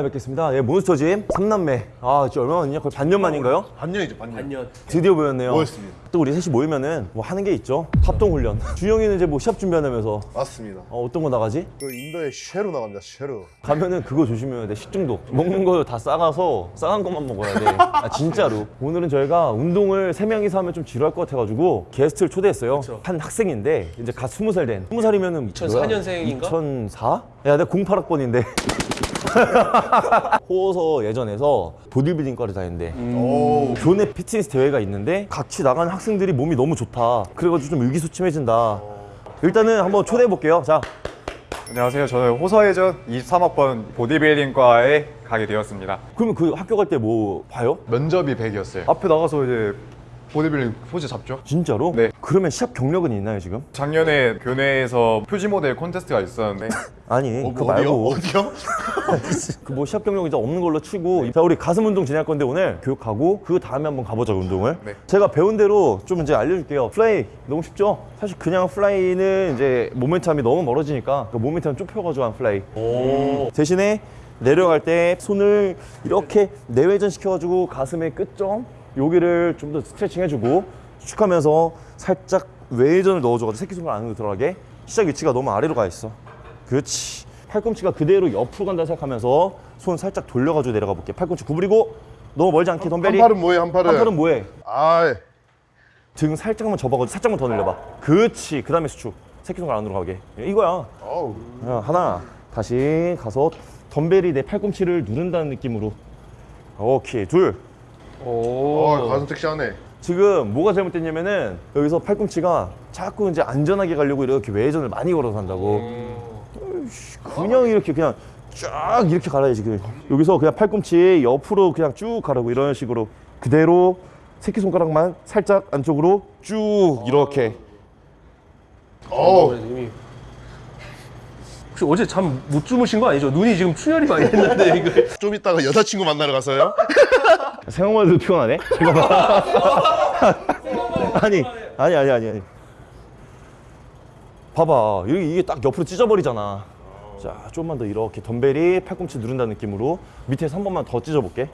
오랜만에 뵙겠습니다. 예, 몬스터짐 3남매. 아, 진짜 얼마 만이냐? 거의 반년 만인가요? 반년이죠 반년. 반년. 드디어 모였네요. 모였습니다. 또 우리 셋이 모이면은 뭐 하는 게 있죠. 합동 훈련. 준영이는 이제 뭐 시합 준비한다면서 맞습니다. 어, 어떤 거 나가지? 그 인도에 쉐로 나갑니다. 쉐로. 가면은 그거 조심해야 돼. 식중독. 먹는 거 다 싸가서 싸간 것만 먹어야 돼. 아, 진짜로. 오늘은 저희가 운동을 세 명이서 하면 좀 지루할 것 같아 가지고 게스트를 초대했어요. 한 학생인데 이제 갓 20살 된. 20살이면은 2004 년생인가? 2004? 야, 내가 08학번인데. 호서 예전에서 보디빌딩 과를 다녔는데 오. 교내 피트니스 대회가 있는데 같이 나가는 학생들이 몸이 너무 좋다. 그래가지고 좀 의기소침해진다. 일단은 한번 초대해 볼게요. 자, 안녕하세요. 저는 호서예전 23학번 보디빌딩과에 가게 되었습니다. 그러면 그 학교 갈 때 뭐 봐요? 면접이 100이었어요. 앞에 나가서 이제 보디빌딩 포즈 잡죠. 진짜로? 네. 그러면 시합 경력은 있나요 지금? 작년에 교내에서 표지 모델 콘테스트가 있었는데 아니 어, 그거 뭐 말고 어디요? 그 뭐 시합 경력 이제 없는 걸로 치고 자 우리 가슴 운동 진행할 건데 오늘 교육하고 그 다음에 한번 가보자 운동을 네. 제가 배운 대로 좀 이제 알려줄게요 fly 너무 쉽죠? 사실 그냥 fly는 이제 모멘텀이 너무 멀어지니까 그 모멘텀 좁혀가지고 한 fly 오. 대신에 내려갈 때 손을 이렇게 내외전 시켜가지고 가슴의 끝점 여기를 좀 더 스트레칭 해주고 쭉 하면서 살짝 외전을 넣어줘가지고 새끼손가락 안으로 들어가게 시작 위치가 너무 아래로 가 있어. 그렇지. 팔꿈치가 그대로 옆으로 간다 생각하면서 손 살짝 돌려가지고 내려가 볼게. 팔꿈치 구부리고 너무 멀지 않게 덤벨이. 한 팔은 뭐해 한 팔은? 한 팔은 뭐해? 아. 등 살짝만 접어가지고 살짝만 더 늘려봐. 그렇지. 그 다음에 수축. 새끼손가락 안으로 가게. 이거야. 어우. 야, 하나. 다시 가서 덤벨이 내 팔꿈치를 누른다는 느낌으로. 오케이. 둘 오. 어 가슴 섹시하네. 지금 뭐가 잘못됐냐면은 여기서 팔꿈치가 자꾸 이제 안전하게 가려고 이렇게 외전을 많이 걸어서 한다고 어이씨, 그냥 이렇게 그냥 쫙 이렇게 갈아야지 그 여기서 그냥 팔꿈치 옆으로 그냥 쭉 가라고 이런 식으로 그대로 새끼손가락만 살짝 안쪽으로 쭉 이렇게 어우. 이미. 혹시 어제 잠 못 주무신 거 아니죠? 눈이 지금 출혈이 많이 됐는데 이거. 좀 이따가 여자친구 만나러 가서요? 생각만 해도 피곤하네? 잠깐만. 아니, 아니, 아니, 아니, 아니. 봐봐. 이게, 이게 딱 옆으로 찢어버리잖아. 자, 좀만 더 이렇게 덤벨이 팔꿈치 누른다는 느낌으로 밑에서 한 번만 더 찢어볼게.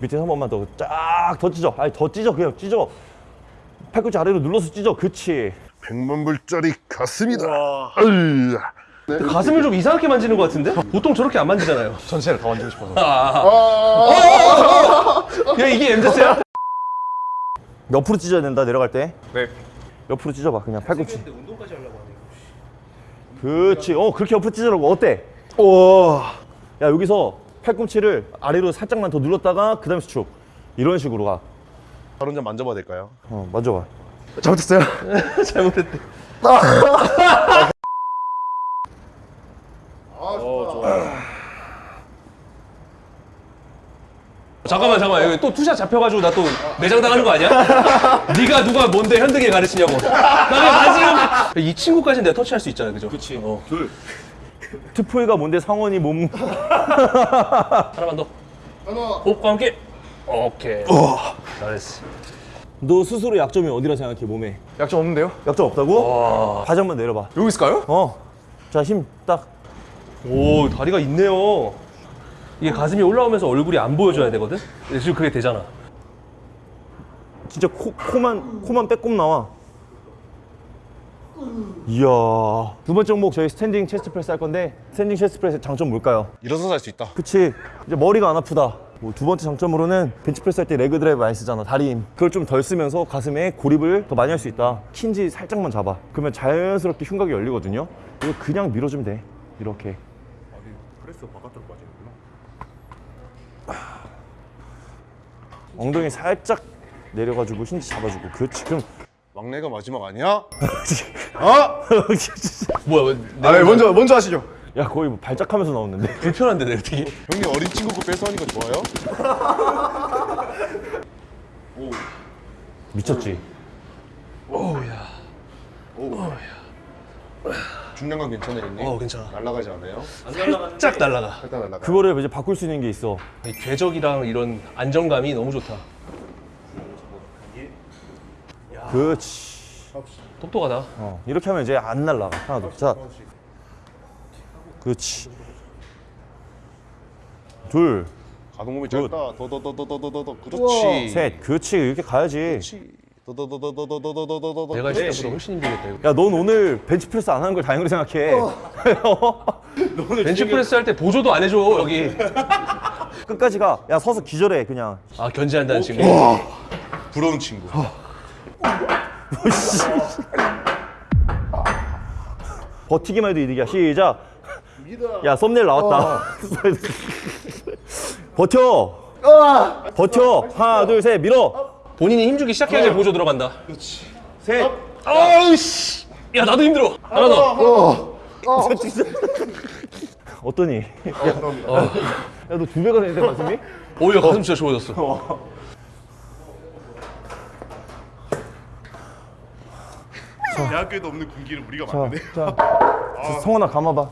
밑에서 한 번만 더 쫙 더 찢어. 아니, 더 찢어. 그냥 찢어. 팔꿈치 아래로 눌러서 찢어. 그치. 백만 불짜리 가슴이다. 으이. 가슴을 좀 이상하게 만지는 것 같은데? 보통 저렇게 안 만지잖아요. 전체를 다 만지고 싶어서. 야 이게 MZ야? 옆으로 찢어야 된다, 내려갈 때. 네. 옆으로 찢어봐, 그냥 팔꿈치. 그렇지. 어, 그렇게 옆으로 찢으라고. 어때? 오. 야, 여기서 팔꿈치를 아래로 살짝만 더 눌렀다가 그 다음에 수축. 이런 식으로 가. 바로 좀 만져봐도 될까요? 어, 만져봐. 잘못했어요. 잘못했대. 잠깐만 잠깐만 여기 또 two shot 잡혀가지고 나 또 매장 당하는 거 아니야? 네가 누가 뭔데 현득이 가르치냐고 나 지금 이 친구까지는 내가 터치할 수 있잖아 그죠? 그치 어. 트포이가 뭔데 상원이 몸. 하나만 더 하나. 호흡과 함께 오케이 잘했어 너 스스로 약점이 어디라 생각해, 몸에? 약점 없는데요? 약점 없다고? 바지 한번 내려봐. 여기 있을까요? 어. 자, 힘 딱. 오 다리가 있네요 이게 가슴이 올라오면서 얼굴이 안 보여줘야 되거든? 지금 그게 되잖아 진짜 코, 코만, 코만 빼꼼 나와. 이야. 두 번째 종목 저희 standing chest press 할 건데, standing chest press의 장점 뭘까요? 일어서서 할 수 있다. 그치. 이제 머리가 안 아프다. 뭐 두 번째 장점으로는 벤치프레스 할 때 leg drive 많이 쓰잖아. 다리 힘. 그걸 좀 덜 쓰면서 가슴에 고립을 더 많이 할 수 있다. 킨지 살짝만 잡아. 그러면 자연스럽게 흉곽이 열리거든요. 이거 그냥 밀어주면 돼. 이렇게. 프레스 바깥으로 빠지는구나. 엉덩이 살짝 내려가지고 힌지 잡아주고. 그렇지. 그럼 막내가 마지막 아니야? 뭐야 아, 네, 먼저 먼저 하시죠. 야 거의 뭐 발작하면서 나오는데. 불편한데 내가 되게 형님 어린 친구 거 뺏어 하니까 좋아요? 미쳤지. 오우야 중량감 괜찮아요 형님? 어 괜찮아 날아가지 않아요? 쫙 날라가 일단 날아가. 그거를 이제 바꿀 수 있는 게 있어. 이 궤적이랑 이런 안정감이 너무 좋다 그렇지. 똑똑하다 어, 이렇게 하면 이제 안 날라가. 하나 더. 자. 그렇지. 둘, 가동 범위 짧다. 더더더더더더더. 그렇지. 셋. 그렇지. 이렇게 가야지. 그렇지. 더더더더더더더더더더. 내가 했을 때보다 훨씬 힘들겠다 이거. 야, 넌 오늘 벤치프레스 안 하는 걸 다행으로 생각해. 벤치프레스 할 때 보조도 안 해줘 여기. 끝까지 가. 야, 서서 기절해, 그냥. 아 견제한다는 친구. 부러운 친구. 버티기만 해도 이득이야. 시작. 야, 썸네일 나왔다. 버텨. 버텨. 하나, 둘, 셋, 밀어. 본인이 힘주기 시작해야지 보조 들어간다. 셋. 아우 씨. 야 나도 힘들어. 하나 더. 어떠니? 야, 야, 너 두 배가 되는데, 가슴이? 오히려 가슴 진짜 좋아졌어. 대학교에도 없는 군기를 우리가 자, 만드네. 자. 자, 성원아, 감아봐.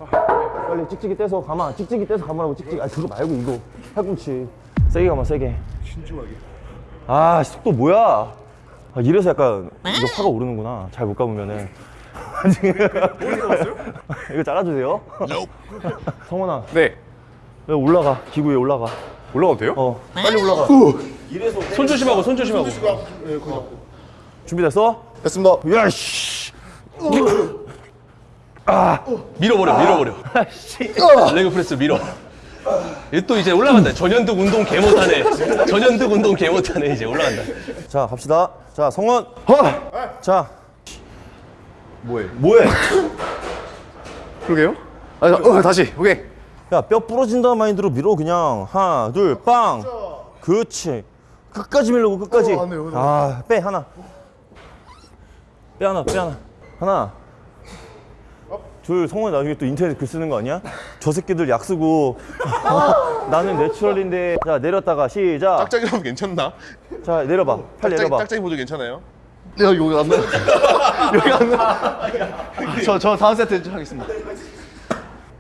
빨리 찍찍이 떼서 감아. 찍찍이 떼서 감으라고, 찍찍이. 아, 그거 말고, 이거. 팔꿈치. 세게 감아, 세게. 신중하게. 아, 속도 뭐야? 아, 이래서 약간 이거 화가 오르는구나. 잘 못 감으면은. 이거 잘라주세요. 성원아, 네. 야, 올라가. 기구 위에 올라가. 올라가도 돼요? 어, 빨리 올라가. 손 조심하고 손 조심하고. 준비됐어? 됐습니다. 야, 씨. 밀어버려 밀어버려. leg press 밀어. 얘또 이제 올라간다. 전현득 운동 개 못하네. 전현득 운동 개 못하네 이제 올라간다. 자, 갑시다. 자, 성원. 허! 자, 뭐해? 뭐해? 그러게요? 아, 자, 어, 다시. 오케이. 야, 뼈 부러진다는 마인드로 밀어, 그냥. 하나, 둘, 빵. 그렇지. 끝까지 밀려고, 끝까지. 어, 안. 아, 빼, 하나. 빼, 하나, 빼, 하나. 하나. 둘, 성원이 나중에 또 인터넷 글 쓰는 거 아니야? 저 새끼들 약 쓰고. 나는 내추럴인데. 자, 내렸다가 시작. 짝짝이라면 괜찮나? 자, 내려봐. 팔 짝짝이, 내려봐. 짝짝이 보조 괜찮아요? 내가 여기 안 나. 여기 안 나. 저, 저 다음 세트 하겠습니다.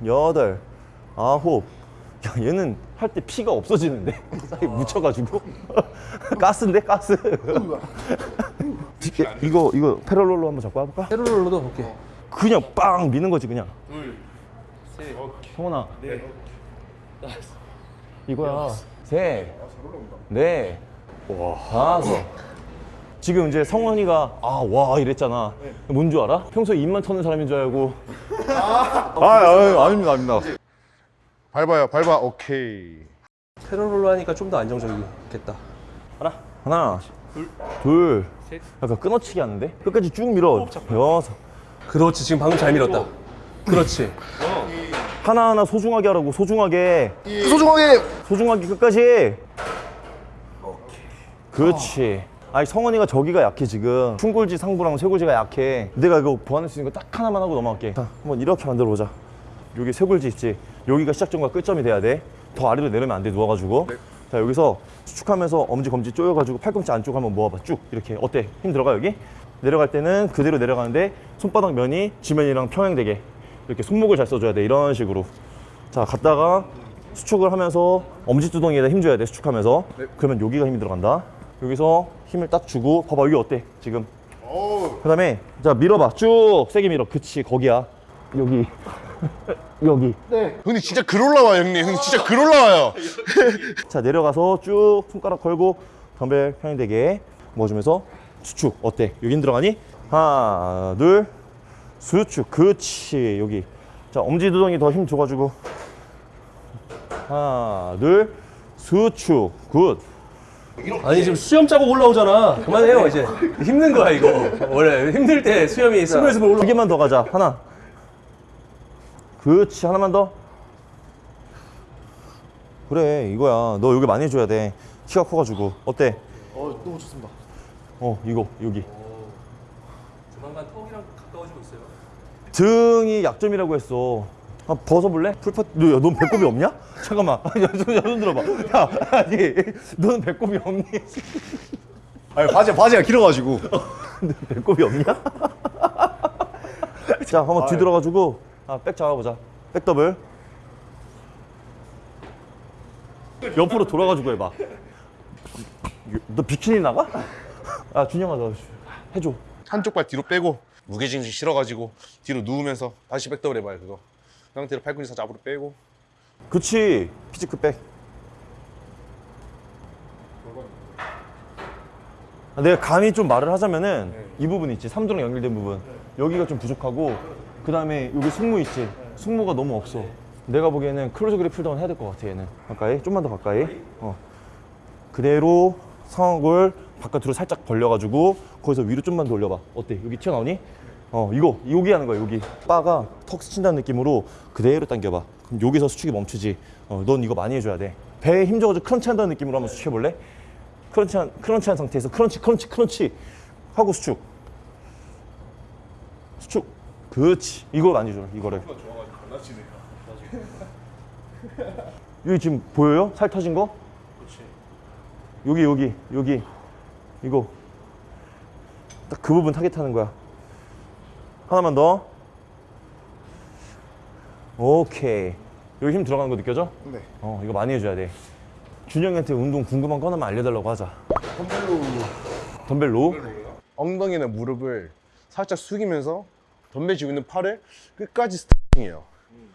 여덟, 아홉. 야, 얘는 할 때 피가 없어지는데? 싹이 묻혀가지고. 가스인데, 가스. 이거, 이거 패럴롤로 한번 잡고 해볼까? 페롤로도 볼게. 그냥 빵 미는 거지, 그냥. 성원아. 네. 이거야. 셋. 넷. 와. 다섯. 지금 이제 성원이가 아, 와 이랬잖아. 뭔줄 알아? 평소에 입만 터는 사람인 줄 알고 아, 아, 아닙니다, 아닙니다. 밟아요, 밟아. 오케이. 페롤로 하니까 좀 더 안정적이겠다. 하나, 둘, 셋. 약간 끊어치기 하는데? 끝까지 쭉 밀어. 여섯. 그렇지 지금 방금 잘 밀었다. 그렇지. 하나하나 소중하게 하라고, 소중하게. 소중하게. 소중하게 끝까지. 그렇지. 아니 성원이가 저기가 약해 지금. 충골지 상부랑 쇄골지가 약해. 내가 이거 보완할 수 있는 거 딱 하나만 하고 넘어갈게. 자 한번 이렇게 만들어 보자. 여기 쇄골지 있지? 여기가 시작점과 끝점이 돼야 돼더 아래로 내려면 안 돼 누워가지고. 자 여기서 수축하면서 엄지 검지 조여가지고 팔꿈치 안쪽 한번 모아봐. 쭉 이렇게. 어때? 힘 들어가 여기? 내려갈 때는 그대로 내려가는데 손바닥 면이 지면이랑 평행되게 이렇게 손목을 잘 써줘야 돼 이런 식으로. 자 갔다가 수축을 하면서 엄지두덩이에다 힘 줘야 돼 수축하면서. 그러면 여기가 힘이 들어간다. 여기서 힘을 딱 주고 봐봐 여기 어때 지금? 그 다음에 자 밀어봐. 쭉 세게 밀어. 그치 거기야. 여기. 여기. 형님 진짜 글 올라와요, 형님. 형님 진짜 글 올라와요. 자 내려가서 쭉 손가락 걸고 덤벨 평행되게 모아주면서 수축. 어때? 여기 힘 들어가니? 하나 둘 수축 그치 여기 자 엄지두덩이 더 힘 줘가지고 하나 둘 수축 good 아니 지금 수염 자국 올라오잖아. 그만해요 이제. 힘든 거야 이거. 원래 힘들 때 수염이 스물스물 올라. 두 개만 더 가자. 하나. 그렇지. 하나만 더. 그래, 이거야. 너 여기 많이 해줘야 돼. 키가 커가지고. 어때? 어, 너무 좋습니다. 어, 이거, 여기. 조만간 턱이랑 가까워지고 있어요. 등이 약점이라고 했어. 아, 벗어볼래? 풀파, 너, 야, 넌 배꼽이 없냐? 잠깐만. 야, 손, 야, 손 들어봐. 야, 아니, 너는 배꼽이 없니? 아니, 바지, 바지가 길어가지고. 너 배꼽이 없냐? 자, 한번 뒤돌아가지고, 아, back 잡아보자. back double. 옆으로 돌아가지고 해봐. 너 비키니 나가? 아, 준영아, 너 해줘. 한쪽 발 뒤로 빼고 무게중심 실어가지고 뒤로 누우면서 다시 back double 해봐요 그거. 그 상태로 팔꿈치 살 앞으로 빼고. 그치. physique 그 back. 아, 내가 감히 좀 말을 하자면은 네. 이 부분 있지. 삼두랑 연결된 부분. 네. 여기가 좀 부족하고 그 다음에 여기 승모 있지. 네. 승모가 너무 없어. 내가 보기에는 close grip pulldown 해야 될 것 같아 얘는. 가까이? 좀만 더 가까이? 어. 그대로 상완을 바깥으로 살짝 벌려가지고 거기서 위로 좀만 더 올려봐. 어때? 여기 튀어나오니? 어 이거 여기 하는 거야 여기. 바가 턱 스친다는 느낌으로 그대로 당겨봐. 그럼 여기서 수축이 멈추지. 어, 넌 이거 많이 해줘야 돼. 배에 힘 줘가지고 crunch 한다는 느낌으로 한번 수축해볼래? crunch 한, crunch 한 상태에서 crunch crunch crunch 하고 수축. 수축. 그렇지. 이거 많이 줘 이거를. 여기 지금 보여요? 살 터진 거? 여기 여기 여기 이거 딱 그 부분 타겟하는 거야 하나만 더 오케이 여기 힘 들어가는 거 느껴져? 네. 어 이거 많이 해줘야 돼 준영이한테 운동 궁금한 거 하나만 알려달라고 하자 덤벨로 덤벨로? 엉덩이나 무릎을 살짝 숙이면서 덤벨 쥐고 있는 팔을 끝까지 스트레칭해요.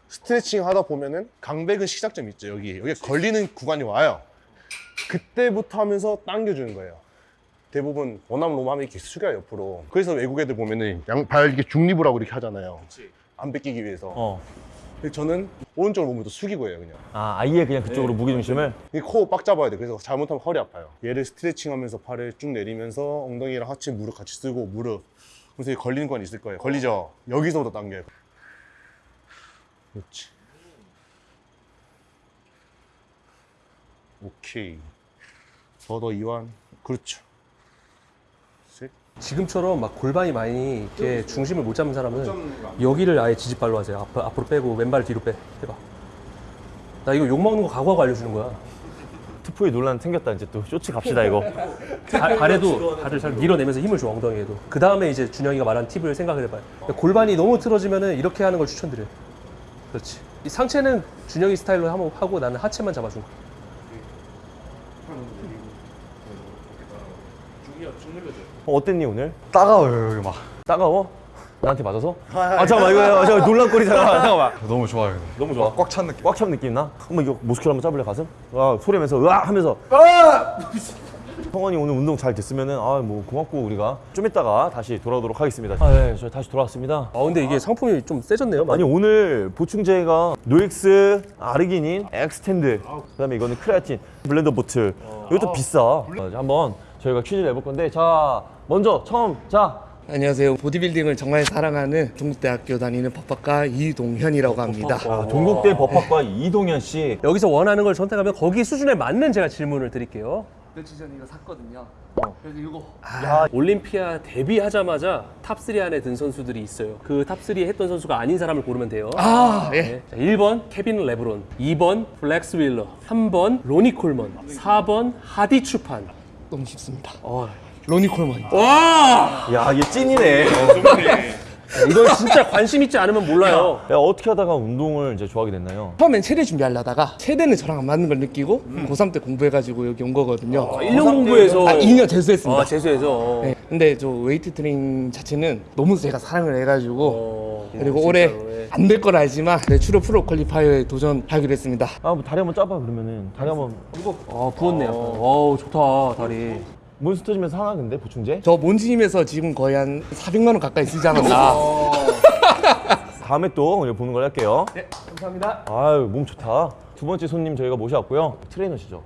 스트레칭 하다 보면은 강백은 시작점 있죠. 여기 여기 걸리는 구간이 와요. 그때부터 하면서 당겨주는 거예요. 대부분 원암 로마면 이렇게 숙여요 옆으로. 그래서 외국 애들 보면은 양발 이렇게 중립을 하고 이렇게 하잖아요. 안 뺏기기 위해서. 어. 근데 저는 오른쪽 몸부터 숙이고 해요 그냥. 아 아예 그냥 그쪽으로 무게중심을 이코빡 잡아야 돼. 그래서 잘못하면 허리 아파요. 얘를 스트레칭 하면서 팔을 쭉 내리면서 엉덩이랑 하체 무릎 같이 쓰고 무릎. 그래서 이 걸리는 건 있을 거예요. 걸리죠? 여기서부터 당겨요. 그렇지. 오케이. 더더 이완. 그렇죠. 셋. 지금처럼 막 골반이 많이 이렇게 중심을 못 잡는 사람은 여기를 아예 지지발로 하세요. 앞, 앞으로 빼고 왼발 뒤로 빼. 해봐. 나 이거 욕 먹는 거 각오하고 알려주는 거야. 투포에 논란 생겼다 이제 또 쇼츠 갑시다 이거 발, 발에도 발을 잘 밀어내면서 힘을 줘 엉덩이에도. 그 다음에 이제 준영이가 말한 팁을 생각을 해봐요. 골반이 너무 틀어지면은 이렇게 하는 걸 추천드려요. 그렇지. 이 상체는 준영이 스타일로 한번 하고 나는 하체만 잡아준 거야. 어, 어땠니 오늘? 따가워요 여기 막. 따가워? 나한테 맞아서? 아 잠깐만 이거 잠깐 논란거리잖아 잠깐만 너무 좋아요. 너무 좋아 꽉 찬 느낌. 꽉 찬 느낌 나? 한번 이거 모스큐 한번 짜볼래 가슴? 와 소리면서 으아 하면서 성원이 오늘 운동 잘 됐으면은 아뭐 고맙고 우리가 좀 이따가 다시 돌아오도록 하겠습니다 아네저 다시 돌아왔습니다 아 근데 이게 상품이 좀 세졌네요. 아니 오늘 보충제가 노엑스, 아르기닌, Xtend 그 다음에 이거는 크레아틴, BlenderBottle 이것도 비싸 어, 이제 한번 저희가 퀴즈를 내볼 건데 자 먼저 처음 자 안녕하세요. 보디빌딩을 정말 사랑하는 동국대학교 다니는 법학과 이동현이라고 합니다. 아, 동국대 법학과 이동현 씨 여기서 원하는 걸 선택하면 거기 수준에 맞는 제가 질문을 드릴게요. 며칠 전에 이거 샀거든요. 그래서 이거 올림피아 데뷔하자마자 top3 안에 든 선수들이 있어요. 그 top3에 했던 선수가 아닌 사람을 고르면 돼요. 아 예. 네. 자, 1번 케빈 레브론, 2번 플렉스 윌러, 3번 로니 콜먼, 4번 하디 추판. 너무 쉽습니다. 어. 로니 콜먼. 야, 얘 찐이네. 이건 진짜 관심 있지 않으면 몰라요. 야, 어떻게 하다가 운동을 이제 좋아하게 됐나요? 처음엔 체대 준비하려다가 체대는 저랑 안 맞는 걸 느끼고 고3 때 공부해가지고 여기 온 거거든요. 1년 공부해서 아 2년 재수했습니다. 아, 재수해서. 네. 근데 저 웨이트 트레이닝 자체는 너무 제가 사랑을 해가지고 어, 그리고 진짜로, 올해 예. 안될 걸 알지만 네, 추로 pro qualifier에 도전하기로 했습니다. 아, 뭐 다리 한번 짜봐 그러면은 다리 한번 아, 부었네. 약간. 어우, 좋다, 다리. 몬스터 터지면서 하나 근데 보충제? 저 몬스터짐에서 지금 거의 한 400만 원 가까이 쓰지 않았나. 다음에 또 오늘 보는 걸 할게요. 네, 감사합니다. 아유, 몸 좋다. 두 번째 손님 저희가 모셔왔고요. 트레이너시죠?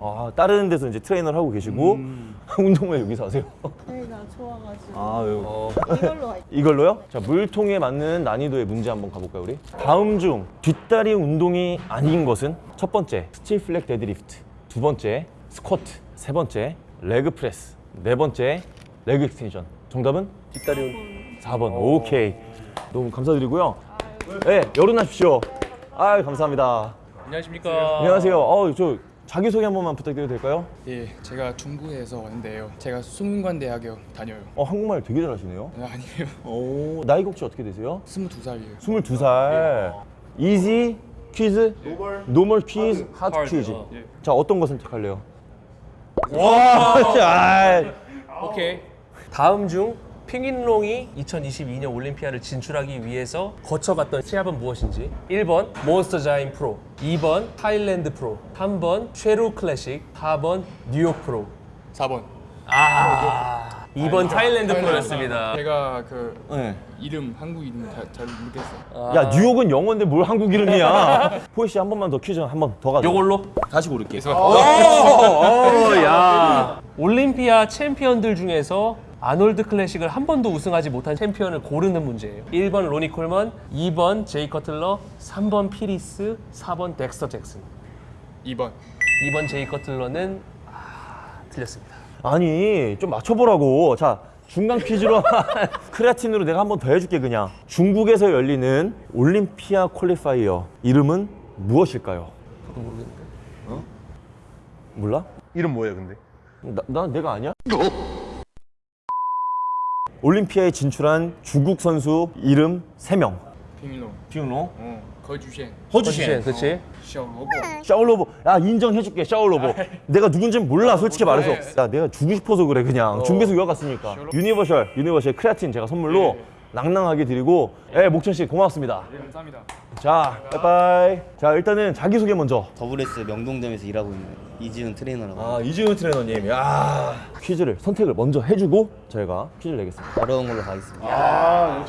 아, 다른 데서 이제 트레이너를 하고 계시고 운동을 여기서 하세요. 저희가 좋아가지고 아, 요 이걸로 할게요. 이걸로요? 자, 물통에 맞는 난이도의 문제 한번 가볼까요, 우리? 다음 중 뒷다리 운동이 아닌 것은 첫 번째, stiff leg deadlift. 두 번째, 스쿼트. 세 번째, leg press. 네 번째, leg extension. 정답은? 뒷다리 4번. 오케이. 너무 감사드리고요. 네, 열어놔십시오. 아유, 감사합니다. 안녕하십니까. 안녕하세요. 어, 저 자기소개 한 번만 부탁드려도 될까요? 예, 제가 중국에서 왔는데요. 제가 성균관대학교 다녀요. 어, 한국말 되게 잘하시네요. 아, 아니에요. 오, 나이가 혹시 어떻게 되세요? 22살이에요. 22살. easy 퀴즈? normal 퀴즈, hard hard. 퀴즈. 자, 어떤 거 선택할래요? 와, 자, 오케이. 다음 중 핑인롱이 2022년 올림피아를 진출하기 위해서 거쳐갔던 시합은 무엇인지? 1번 몬스터 자인 프로 2번 타일랜드 프로 3번 쉐루 클래식 4번 뉴욕 프로. 4번. 아, 2번 타일랜드 프로였습니다. 제가 그 네. 이름 한국 이름 잘, 잘 못했어요. 야 뉴욕은 영어인데 뭘 한국 이름이야? 포이 씨한 번만 더 퀴즈 한 번 더 가져. 요걸로? 다시 고를게. 어, 야. 올림피아 챔피언들 중에서 아놀드 클래식을 한 번도 우승하지 못한 챔피언을 고르는 문제예요. 1번 로니 콜먼, 2번 제이 커틀러, 3번 필 히스, 4번 덱스터 잭슨. 2번 2번 제이 커틀러는 아, 틀렸습니다. 아니 좀 맞춰보라고. 자 중간 퀴즈로 크레아틴으로 내가 한 번 더 해줄게 그냥. 중국에서 열리는 올림피아 퀄리파이어 이름은 무엇일까요? 어? 몰라? 이름 뭐예요, 근데? 나, 나 내가 아니야? 올림피아에 진출한 중국 선수 이름 3명. 빙로 비용로 어 거주셴 허주셴, 그렇지? 샤오로보 샤올로보 야 인정해줄게 샤올로보 내가 누군지 몰라 솔직히 말해서. 야 내가 주고 싶어서 그래 그냥. 중국에서 유학 갔으니까. 유니버셜 유니버셜 크레아틴 제가 선물로 낭낭하게 드리고. 예 목천 씨 고맙습니다. 감사합니다. 자 빠이빠이. 자 일단은 자기 소개 먼저. 더블S 명동점에서 일하고 있는 이지훈 트레이너라고 아 이지훈 트레이너님. 야 퀴즈를 선택을 먼저 해 주고 저희가 퀴즈를 내겠습니다. 어려운 걸로 가겠습니다.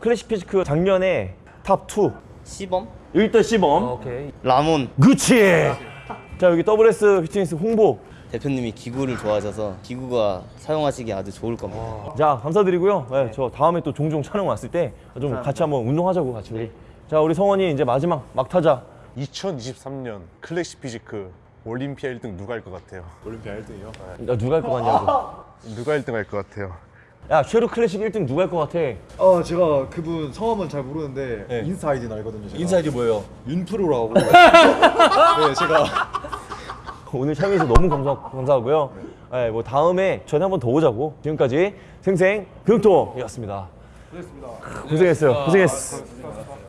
classic physique 작년에 top 2 CBum? 일단 CBum 오케이. 라몬 그치 자 여기 WS 피트니스 홍보 대표님이 기구를 좋아하셔서 기구가 사용하시기 아주 좋을 겁니다. 자 감사드리고요. 네, 저 다음에 또 종종 촬영 왔을 때 좀 같이 한번 운동하자고 같이 우리. 자 우리 성원이 이제 마지막 막타자. 2023년 classic physique 올림피아 1등 누가 할 것 같아요? 올림피아 1등이요? 야 누가 할 것 같냐고. 누가 1등 할 것 같아요? 야 쉐루 클래식 1등 누가 할 것 같아? 어 제가 그분 성함은 잘 모르는데 인스타 아이디는 알거든요. 제가. 인스타 뭐예요? 윤프로라고. 네 제가 오늘 참여해서 너무 감사, 감사하고요. 네, 뭐 다음에 전에 한 번 더 오자고. 지금까지 생생 정보통이었습니다. 고생했습니다. 고생했어요. 고생했어.